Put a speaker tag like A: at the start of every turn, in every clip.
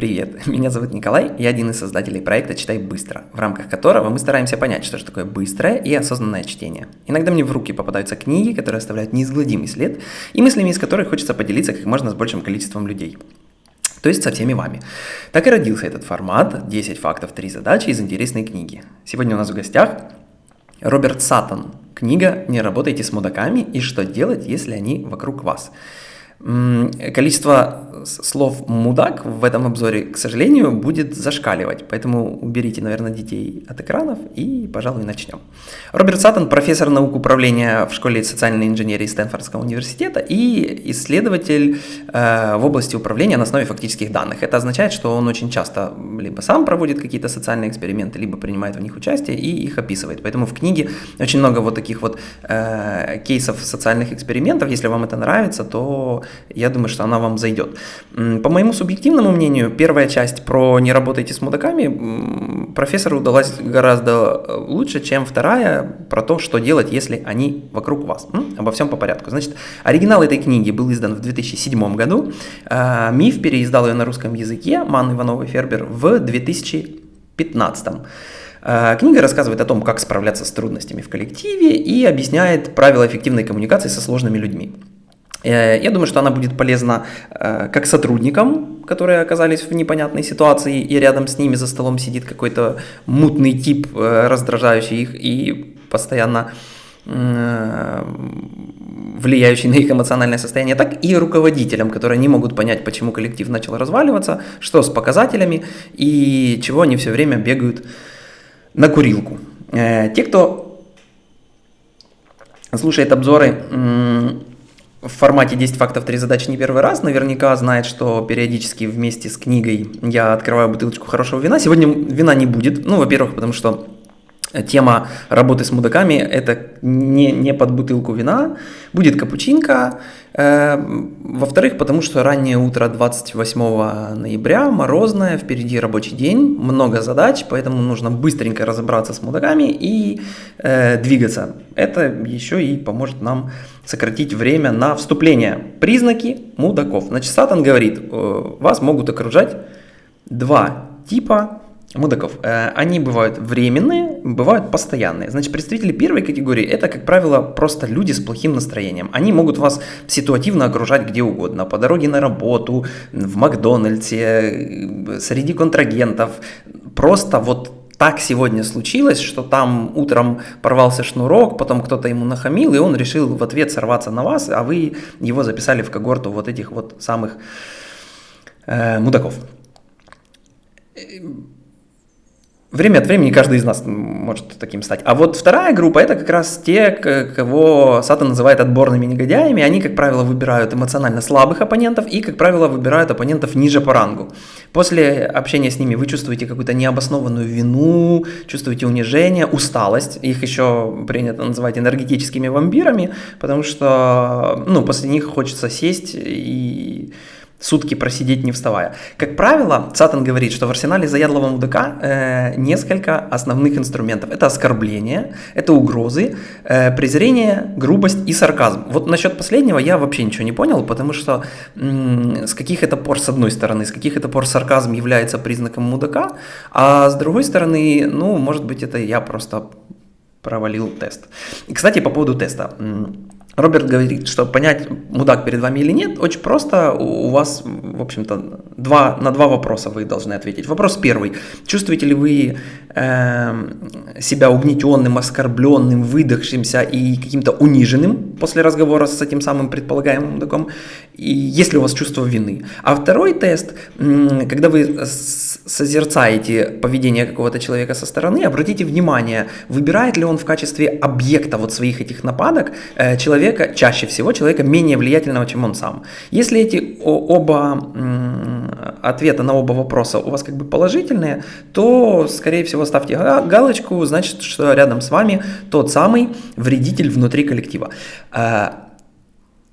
A: Привет, меня зовут Николай, я один из создателей проекта «Читай быстро», в рамках которого мы стараемся понять, что же такое быстрое и осознанное чтение. Иногда мне в руки попадаются книги, которые оставляют неизгладимый след, и мыслями из которых хочется поделиться как можно с большим количеством людей. То есть со всеми вами. Так и родился этот формат «10 фактов, 3 задачи» из интересной книги. Сегодня у нас в гостях Роберт Саттон. Книга «Не работайте с мудаками и что делать, если они вокруг вас». Количество слов «мудак» в этом обзоре, к сожалению, будет зашкаливать, поэтому уберите, наверное, детей от экранов и, пожалуй, начнем. Роберт Саттон – профессор наук управления в школе социальной инженерии Стэнфордского университета и исследователь э, в области управления на основе фактических данных. Это означает, что он очень часто либо сам проводит какие-то социальные эксперименты, либо принимает в них участие и их описывает. Поэтому в книге очень много вот таких вот э, кейсов социальных экспериментов. Если вам это нравится, то я думаю, что она вам зайдет. По моему субъективному мнению, первая часть про «не работайте с мудаками» профессору удалась гораздо э, лучше, чем вторая про то, что делать, если они вокруг вас. Обо всем по порядку. Значит, оригинал этой книги был издан в 2007 году. А, Миф переиздал ее на русском языке, Ман Иванова Фербер, в 2015 а, Книга рассказывает о том, как справляться с трудностями в коллективе и объясняет правила эффективной коммуникации со сложными людьми. Э, я думаю, что она будет полезна э, как сотрудникам, которые оказались в непонятной ситуации, и рядом с ними за столом сидит какой-то мутный тип, э, раздражающий их и постоянно влияющий на их эмоциональное состояние, так и руководителям, которые не могут понять, почему коллектив начал разваливаться, что с показателями и чего они все время бегают на курилку. Те, кто слушает обзоры в формате 10 фактов, 3 задачи не первый раз, наверняка знает, что периодически вместе с книгой я открываю бутылочку хорошего вина. Сегодня вина не будет, ну, во-первых, потому что тема работы с мудаками – это не, не под бутылку вина, будет капучинка. Э, во-вторых, потому что раннее утро 28 ноября, морозное, впереди рабочий день, много задач, поэтому нужно быстренько разобраться с мудаками и э, двигаться. Это еще и поможет нам сократить время на вступление. Признаки мудаков. Значит, Сатан говорит, э, вас могут окружать два типа мудаков. Э, они бывают временные, бывают постоянные. Значит, представители первой категории – это, как правило, просто люди с плохим настроением. Они могут вас ситуативно окружать где угодно. По дороге на работу, в Макдональдсе, среди контрагентов. Просто вот так сегодня случилось, что там утром порвался шнурок, потом кто-то ему нахамил, и он решил в ответ сорваться на вас, а вы его записали в когорту вот этих вот самых э, мудаков. Время от времени каждый из нас может таким стать. А вот вторая группа – это как раз те, кого Сатан называет отборными негодяями. Они, как правило, выбирают эмоционально слабых оппонентов и, как правило, выбирают оппонентов ниже по рангу. После общения с ними вы чувствуете какую-то необоснованную вину, чувствуете унижение, усталость. Их еще принято называть энергетическими вампирами, потому что ну, после них хочется сесть и сутки просидеть не вставая. Как правило, Сатан говорит, что в арсенале заядлого мудака э, несколько основных инструментов. Это оскорбление, это угрозы, э, презрение, грубость и сарказм. Вот насчет последнего я вообще ничего не понял, потому что м- с каких это пор, с одной стороны, с каких это пор сарказм является признаком мудака, а с другой стороны, ну, может быть, это я просто провалил тест. И, кстати, по поводу теста. Роберт говорит, что понять, мудак перед вами или нет, очень просто. У вас, в общем-то, два, на два вопроса вы должны ответить. Вопрос первый. Чувствуете ли вы э, себя угнетенным, оскорбленным, выдохшимся и каким-то униженным после разговора с этим самым предполагаемым мудаком? И есть ли у вас чувство вины? А второй тест, когда вы созерцаете поведение какого-то человека со стороны, обратите внимание, выбирает ли он в качестве объекта вот своих этих нападок э, человека, чаще всего человека менее влиятельного, чем он сам. Если эти оба ответа на оба вопроса у вас как бы положительные, то, скорее всего, ставьте галочку, значит, что рядом с вами тот самый вредитель внутри коллектива. Э,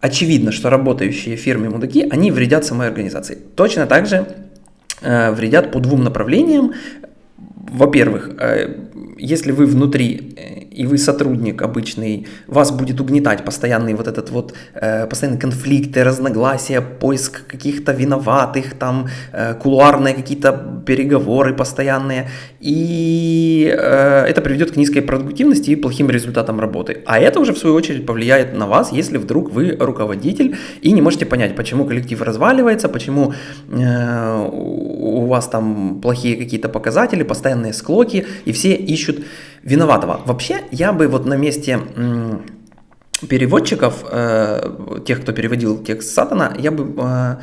A: очевидно, что работающие в фирме мудаки, они вредят самой организации. Точно так же Э, вредят по двум направлениям. Во-первых, э, если вы внутри э, и вы сотрудник обычный, вас будет угнетать постоянный вот этот вот, э, постоянные конфликты, разногласия, поиск каких-то виноватых, там, э, кулуарные какие-то переговоры постоянные, и э, это приведет к низкой продуктивности и плохим результатам работы. А это уже в свою очередь повлияет на вас, если вдруг вы руководитель и не можете понять, почему коллектив разваливается, почему э, у вас там плохие какие-то показатели, постоянные склоки, и все ищут виноватого. Вообще, я бы вот на месте переводчиков, э, тех, кто переводил текст Сатана, я бы э,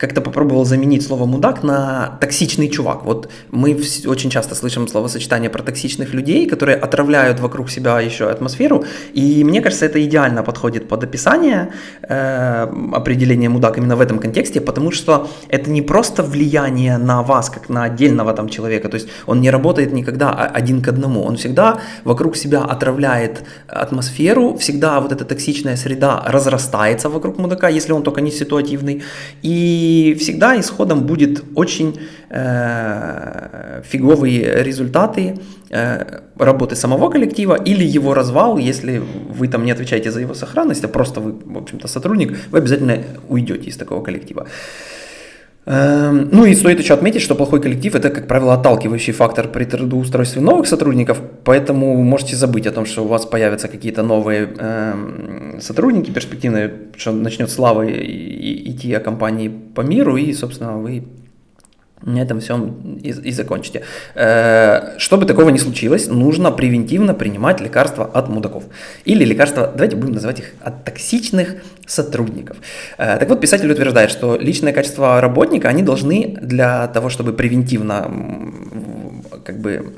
A: как-то попробовал заменить слово «мудак» на «токсичный чувак». Вот мы очень часто слышим словосочетание про токсичных людей, которые отравляют вокруг себя еще атмосферу, и мне кажется, это идеально подходит под описание э, определения «мудак» именно в этом контексте, потому что это не просто влияние на вас, как на отдельного там человека, то есть он не работает никогда один к одному, он всегда вокруг себя отравляет атмосферу, всегда вот эта токсичная среда разрастается вокруг мудака, если он только не ситуативный, и и всегда исходом будет очень э, фиговые результаты э, работы самого коллектива или его развал, если вы там не отвечаете за его сохранность, а просто вы, в общем-то, сотрудник, вы обязательно уйдете из такого коллектива. Эм, ну и стоит еще отметить, что плохой коллектив это, как правило, отталкивающий фактор при трудоустройстве новых сотрудников, поэтому можете забыть о том, что у вас появятся какие-то новые э, сотрудники перспективные, что начнет слава идти о компании по миру, и, собственно, вы на этом всем и, и закончите. Э, чтобы такого не случилось, нужно превентивно принимать лекарства от мудаков. Или лекарства, давайте будем называть их от токсичных сотрудников. Э, так вот, писатель утверждает, что личное качество работника, они должны для того, чтобы превентивно как бы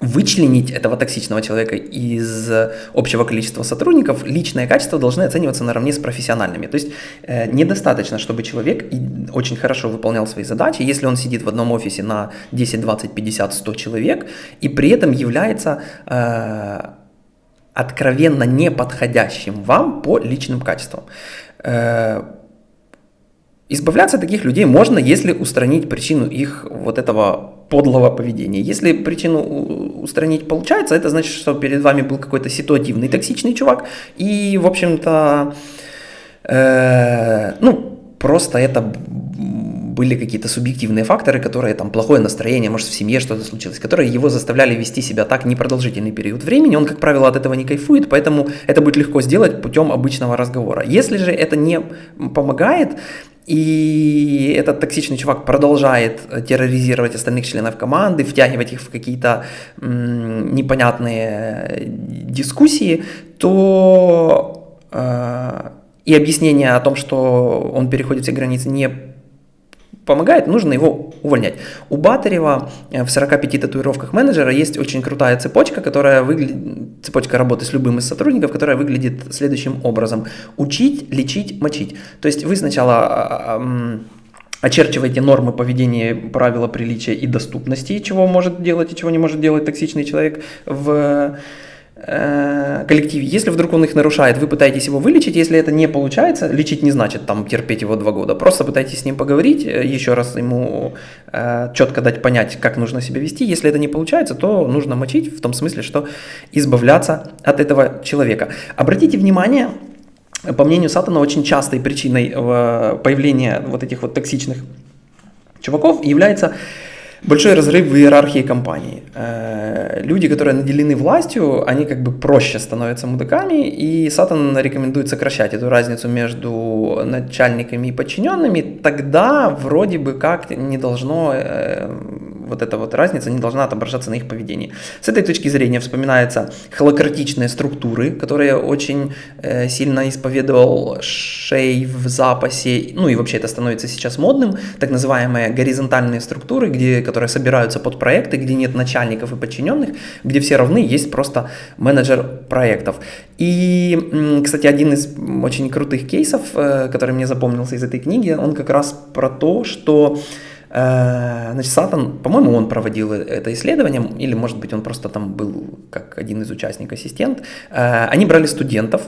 A: вычленить этого токсичного человека из общего количества сотрудников, личные качества должны оцениваться наравне с профессиональными. То есть э, недостаточно, чтобы человек очень хорошо выполнял свои задачи, если он сидит в одном офисе на 10, 20, 50, 100 человек и при этом является э, откровенно неподходящим вам по личным качествам. Э, избавляться от таких людей можно, если устранить причину их вот этого подлого поведения. Если причину устранить получается, это значит, что перед вами был какой-то ситуативный, токсичный чувак, и, в общем-то, э, ну, просто это были какие-то субъективные факторы, которые там плохое настроение, может в семье что-то случилось, которые его заставляли вести себя так непродолжительный период времени, он, как правило, от этого не кайфует, поэтому это будет легко сделать путем обычного разговора. Если же это не помогает, и этот токсичный чувак продолжает терроризировать остальных членов команды, втягивать их в какие-то непонятные дискуссии, то э, и объяснение о том, что он переходит все границы, не помогает, нужно его увольнять. У Батарева э, в 45 татуировках менеджера есть очень крутая цепочка, которая выглядит, цепочка работы с любым из сотрудников, которая выглядит следующим образом. Учить, лечить, мочить. То есть вы сначала а, а, очерчиваете нормы поведения, правила приличия и доступности, чего может делать и чего не может делать токсичный человек в коллективе, если вдруг он их нарушает, вы пытаетесь его вылечить, если это не получается, лечить не значит там терпеть его два года, просто пытайтесь с ним поговорить, э, еще раз ему э, четко дать понять, как нужно себя вести, если это не получается, то нужно мочить в том смысле, что избавляться от этого человека. Обратите внимание, по мнению Сатана, очень частой причиной э, появления вот этих вот токсичных чуваков является большой разрыв в иерархии компании. Э, люди, которые наделены властью, они как бы проще становятся мудаками, и Сатан рекомендует сокращать эту разницу между начальниками и подчиненными, тогда вроде бы как не должно э, вот эта вот разница не должна отображаться на их поведении. С этой точки зрения вспоминаются холократичные структуры, которые очень э, сильно исповедовал Шей в запасе, ну и вообще это становится сейчас модным, так называемые горизонтальные структуры, где, которые собираются под проекты, где нет начальников и подчиненных, где все равны, есть просто менеджер проектов. И, кстати, один из очень крутых кейсов, э, который мне запомнился из этой книги, он как раз про то, что значит, Сатан, по-моему, он проводил это исследование, или, может быть, он просто там был как один из участников, ассистент. Э, они брали студентов,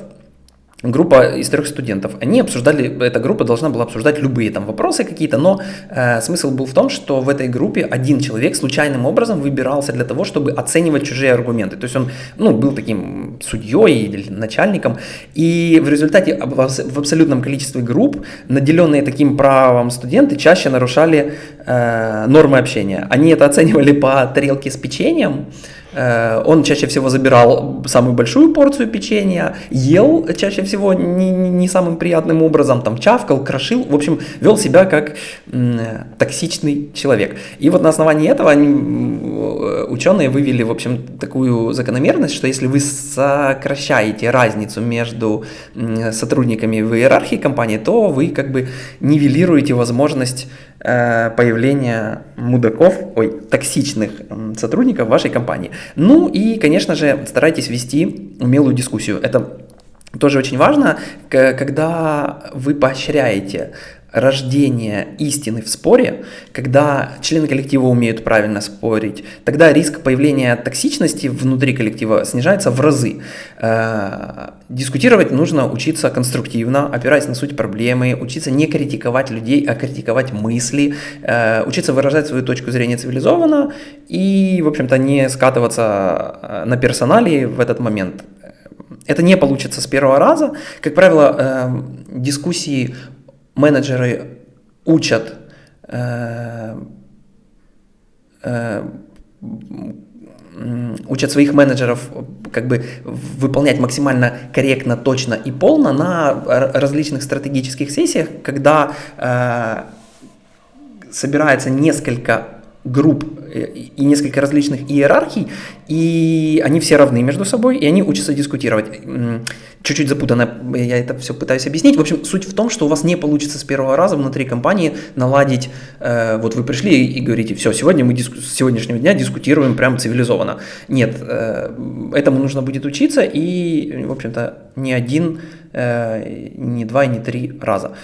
A: группа из трех студентов. Они обсуждали, эта группа должна была обсуждать любые там вопросы какие-то, но э, смысл был в том, что в этой группе один человек случайным образом выбирался для того, чтобы оценивать чужие аргументы. То есть он ну, был таким судьей или начальником, и в результате в абсолютном количестве групп, наделенные таким правом студенты, чаще нарушали э, нормы общения. Они это оценивали по тарелке с печеньем, он чаще всего забирал самую большую порцию печенья, ел чаще всего не, не самым приятным образом, там чавкал, крошил, в общем, вел себя как токсичный человек. И вот на основании этого они, ученые вывели, в общем, такую закономерность, что если вы сокращаете разницу между сотрудниками в иерархии компании, то вы как бы нивелируете возможность Э, появления мудаков, ой, токсичных сотрудников вашей компании. Ну и, конечно же, старайтесь вести умелую дискуссию. Это тоже очень важно, когда вы поощряете рождения истины в споре, когда члены коллектива умеют правильно спорить, тогда риск появления токсичности внутри коллектива снижается в разы. Э, дискутировать нужно учиться конструктивно, опираясь на суть проблемы, учиться не критиковать людей, а критиковать мысли, э, учиться выражать свою точку зрения цивилизованно и, в общем-то, не скатываться э, на персоналии в этот момент. Это не получится с первого раза. Как правило, дискуссии менеджеры учат учат своих менеджеров как бы выполнять максимально корректно, точно и полно на различных стратегических сессиях, когда э, собирается несколько групп и несколько различных иерархий, и они все равны между собой, и они учатся дискутировать. Чуть-чуть запутанно я это все пытаюсь объяснить. В общем, суть в том, что у вас не получится с первого раза внутри компании наладить, э, вот вы пришли и говорите, все, сегодня мы диску, с сегодняшнего дня дискутируем прям цивилизованно. Нет, э, этому нужно будет учиться, и, в общем-то, не один, э, не два не три раза.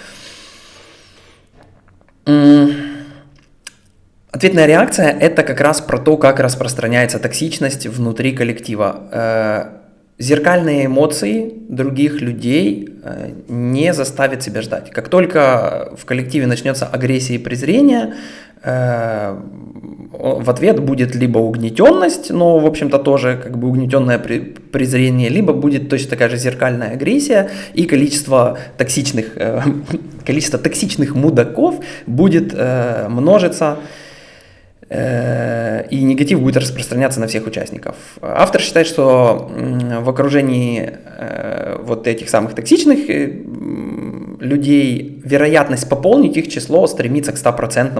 A: Ответная реакция – это как раз про то, как распространяется токсичность внутри коллектива. Э, зеркальные эмоции других людей э, не заставят себя ждать. Как только в коллективе начнется агрессия и презрение, э, в ответ будет либо угнетенность, но, в общем-то, тоже как бы угнетенное презрение, либо будет точно такая же зеркальная агрессия, и количество токсичных, количество токсичных мудаков будет множиться и негатив будет распространяться на всех участников. Автор считает, что в окружении э, вот этих самых токсичных э, людей вероятность пополнить их число стремится к 100%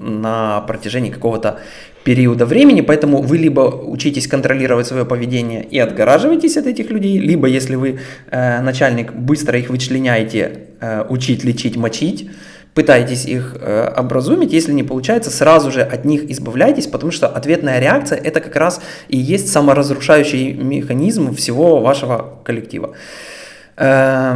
A: на протяжении какого-то периода времени, поэтому вы либо учитесь контролировать свое поведение и отгораживаетесь от этих людей, либо если вы начальник, быстро их вычленяете, учить, лечить, мочить, пытаетесь их э, образумить, если не получается, сразу же от них избавляйтесь, потому что ответная реакция это как раз и есть саморазрушающий механизм всего вашего коллектива. Э,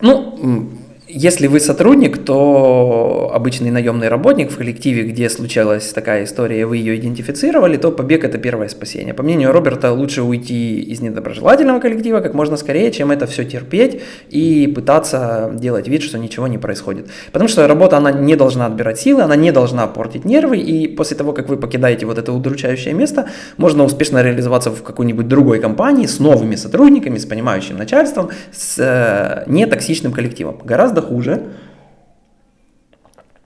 A: ну, если вы сотрудник, то обычный наемный работник в коллективе, где случалась такая история, вы ее идентифицировали, то побег это первое спасение. По мнению Роберта, лучше уйти из недоброжелательного коллектива как можно скорее, чем это все терпеть и пытаться делать вид, что ничего не происходит. Потому что работа, она не должна отбирать силы, она не должна портить нервы, и после того, как вы покидаете вот это удручающее место, можно успешно реализоваться в какой-нибудь другой компании с новыми сотрудниками, с понимающим начальством, с э, нетоксичным коллективом. Гораздо гораздо хуже.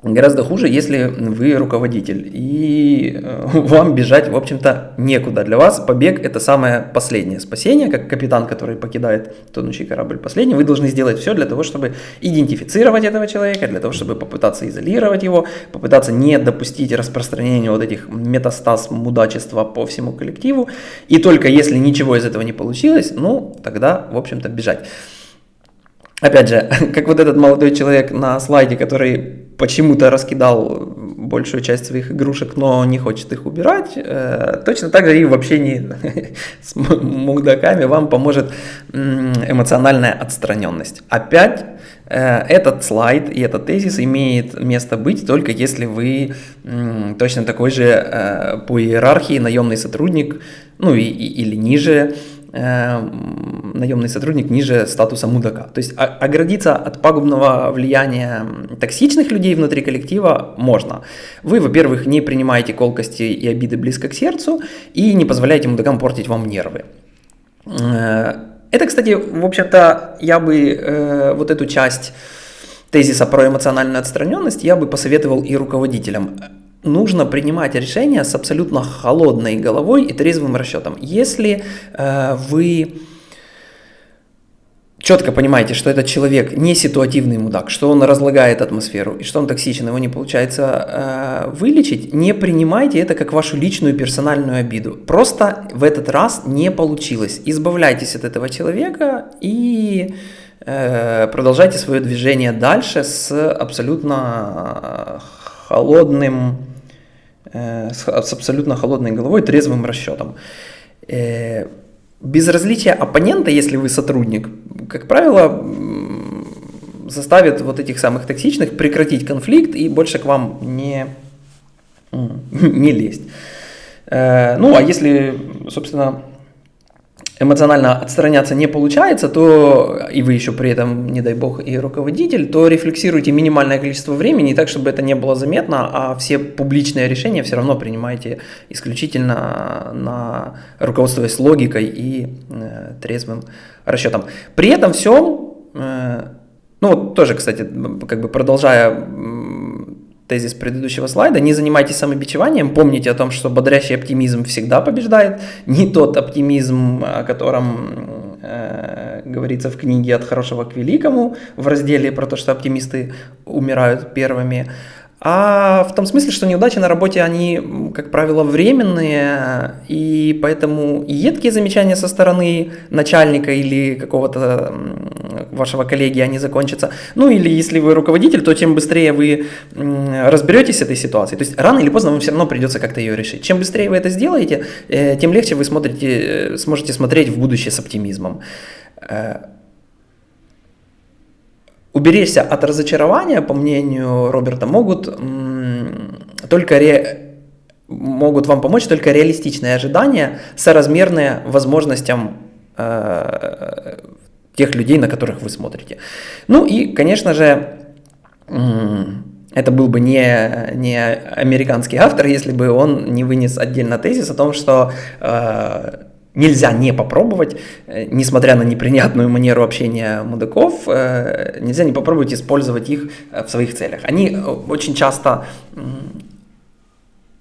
A: Гораздо хуже, если вы руководитель, и э, вам бежать, в общем-то, некуда. Для вас побег – это самое последнее спасение, как капитан, который покидает тонущий корабль последний. Вы должны сделать все для того, чтобы идентифицировать этого человека, для того, чтобы попытаться изолировать его, попытаться не допустить распространения вот этих метастаз мудачества по всему коллективу. И только если ничего из этого не получилось, ну, тогда, в общем-то, бежать. Опять же, как вот этот молодой человек на слайде, который почему-то раскидал большую часть своих игрушек, но не хочет их убирать, э, точно так же и в общении с мудаками вам поможет эмоциональная отстраненность. Опять э, этот слайд и этот тезис имеет место быть только если вы точно такой же э, по иерархии наемный сотрудник, ну и, и, или ниже, наемный сотрудник ниже статуса мудака. То есть оградиться от пагубного влияния токсичных людей внутри коллектива можно. Вы, во-первых, не принимаете колкости и обиды близко к сердцу и не позволяете мудакам портить вам нервы. Э, это, кстати, в общем-то, я бы э, вот эту часть тезиса про эмоциональную отстраненность я бы посоветовал и руководителям нужно принимать решения с абсолютно холодной головой и трезвым расчетом. Если э, вы четко понимаете, что этот человек не ситуативный мудак, что он разлагает атмосферу и что он токсичен, его не получается э, вылечить, не принимайте это как вашу личную персональную обиду. Просто в этот раз не получилось. Избавляйтесь от этого человека и э, продолжайте свое движение дальше с абсолютно холодным Э, с абсолютно холодной головой, трезвым расчетом. Э, безразличие оппонента, если вы сотрудник, как правило, заставит вот этих самых токсичных прекратить конфликт и больше к вам не, не лезть. Э, ну, а если, собственно, эмоционально отстраняться не получается, то и вы еще при этом, не дай бог, и руководитель, то рефлексируйте минимальное количество времени так, чтобы это не было заметно, а все публичные решения все равно принимайте исключительно на руководствуясь логикой и э, трезвым расчетом. При этом всем, э, ну вот тоже, кстати, как бы продолжая тезис предыдущего слайда, не занимайтесь самобичеванием, помните о том, что бодрящий оптимизм всегда побеждает, не тот оптимизм, о котором э, говорится в книге «От хорошего к великому» в разделе про то, что оптимисты умирают первыми, а в том смысле, что неудачи на работе, они, как правило, временные, и поэтому едкие замечания со стороны начальника или какого-то вашего коллеги, они закончатся. Ну или если вы руководитель, то чем быстрее вы разберетесь с этой ситуацией, то есть рано или поздно вам все равно придется как-то ее решить. Чем быстрее вы это сделаете, э, тем легче вы смотрите, э, сможете смотреть в будущее с оптимизмом. Уберечься от разочарования, по мнению Роберта, могут только ре... могут вам помочь только реалистичные ожидания, соразмерные возможностям э, тех людей, на которых вы смотрите. Ну и, конечно же, это был бы не, не американский автор, если бы он не вынес отдельно тезис о том, что э, нельзя не попробовать, э, несмотря на неприятную манеру общения мудаков, э, нельзя не попробовать использовать их э, в своих целях. Они очень часто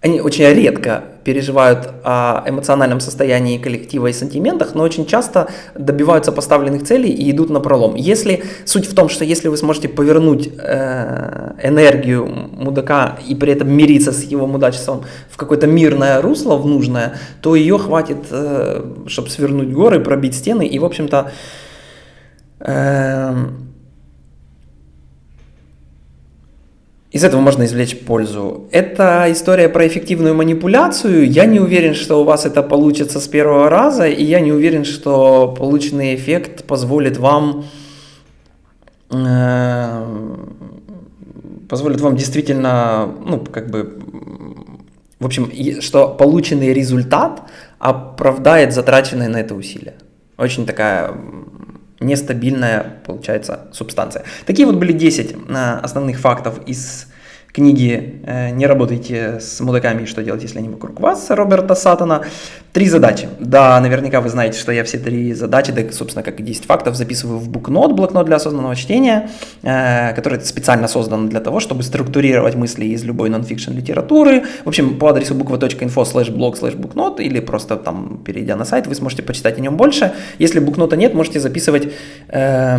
A: они очень редко переживают о эмоциональном состоянии коллектива и сантиментах, но очень часто добиваются поставленных целей и идут на пролом. Если суть в том, что если вы сможете повернуть э, энергию мудака и при этом мириться с его мудачеством в какое-то мирное русло, в нужное, то ее хватит, э, чтобы свернуть горы, пробить стены и, в общем-то, э, из этого можно извлечь пользу. Это история про эффективную манипуляцию. Я не уверен, что у вас это получится с первого раза, и я не уверен, что полученный эффект позволит вам э, позволит вам действительно, ну, как бы, в общем, что полученный результат оправдает затраченные на это усилия. Очень такая нестабильная, получается, субстанция. Такие вот были 10 э, основных фактов из книги э, «Не работайте с мудаками что делать, если они вокруг вас» Роберта Саттона. Три задачи. Да, наверняка вы знаете, что я все три задачи, да, собственно, как и 10 фактов, записываю в букнот, блокнот для осознанного чтения, э, который специально создан для того, чтобы структурировать мысли из любой нонфикшн литературы. В общем, по адресу буква.info slash blog slash букнот или просто там, перейдя на сайт, вы сможете почитать о нем больше. Если букнота нет, можете записывать э,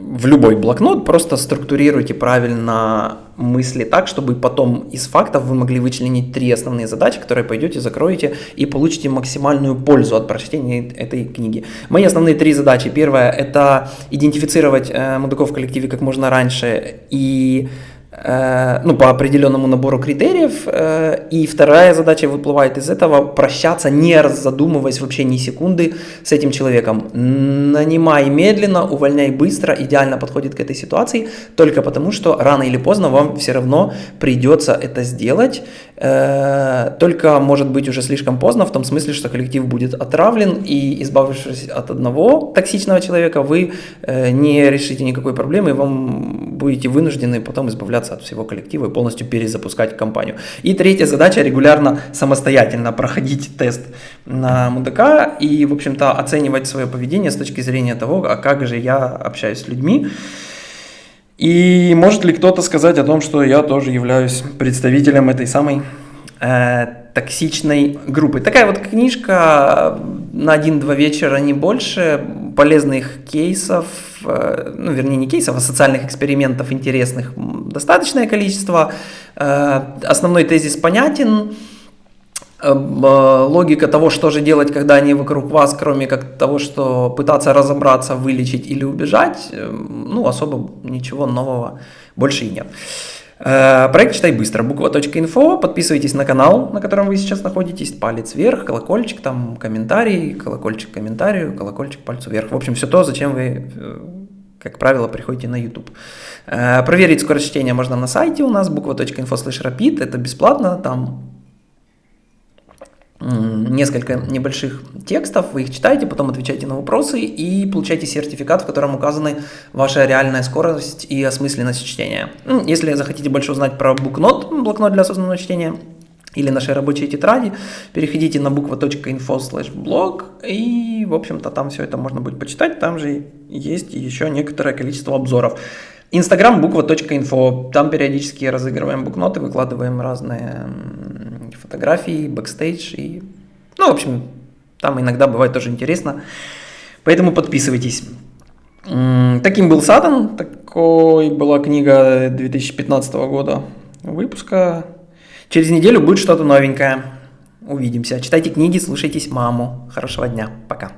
A: в любой блокнот, просто структурируйте правильно мысли так, чтобы потом из фактов вы могли вычленить три основные задачи, которые пойдете, закроете и получите максимальную пользу от прочтения этой книги. Мои основные три задачи. Первая – это идентифицировать э, мудаков в коллективе как можно раньше и ну, по определенному набору критериев. Э, и вторая задача выплывает из этого – прощаться, не задумываясь вообще ни секунды с этим человеком. Нанимай медленно, увольняй быстро, идеально подходит к этой ситуации, только потому что рано или поздно вам все равно придется это сделать, э, только может быть уже слишком поздно, в том смысле, что коллектив будет отравлен, и избавившись от одного токсичного человека, вы не решите никакой проблемы, и вам будете вынуждены потом избавляться избавляться от всего коллектива и полностью перезапускать компанию. И третья задача – регулярно самостоятельно проходить тест на мудака и, в общем-то, оценивать свое поведение с точки зрения того, а как же я общаюсь с людьми. И может ли кто-то сказать о том, что я тоже являюсь представителем этой самой э, токсичной группы. Такая вот книжка на один-два вечера, не больше, полезных кейсов, э, ну, вернее, не кейсов, а социальных экспериментов интересных достаточное количество. Э, основной тезис понятен, э, логика того, что же делать, когда они вокруг вас, кроме как того, что пытаться разобраться, вылечить или убежать, ну, особо ничего нового больше и нет. Э, проект «Читай быстро», буква.инфо, подписывайтесь на канал, на котором вы сейчас находитесь, палец вверх, колокольчик, там комментарий, колокольчик комментарию, колокольчик пальцу вверх. В общем, все то, зачем вы, э, как правило, приходите на YouTube. Э, проверить скорость чтения можно на сайте у нас, буква.инфо слэш rapid, это бесплатно, там несколько небольших текстов, вы их читаете, потом отвечаете на вопросы и получаете сертификат, в котором указаны ваша реальная скорость и осмысленность чтения. Если захотите больше узнать про букнот, блокнот для осознанного чтения, или наши рабочие тетради, переходите на буква.info slash blog, и, в общем-то, там все это можно будет почитать, там же есть еще некоторое количество обзоров. Инстаграм буква.инфо, там периодически разыгрываем букноты, выкладываем разные фотографии, бэкстейдж и... Ну, в общем, там иногда бывает тоже интересно. Поэтому подписывайтесь. Таким был Сатан, такой была книга 2015 года выпуска. Через неделю будет что-то новенькое. Увидимся. Читайте книги, слушайтесь маму. Хорошего дня. Пока.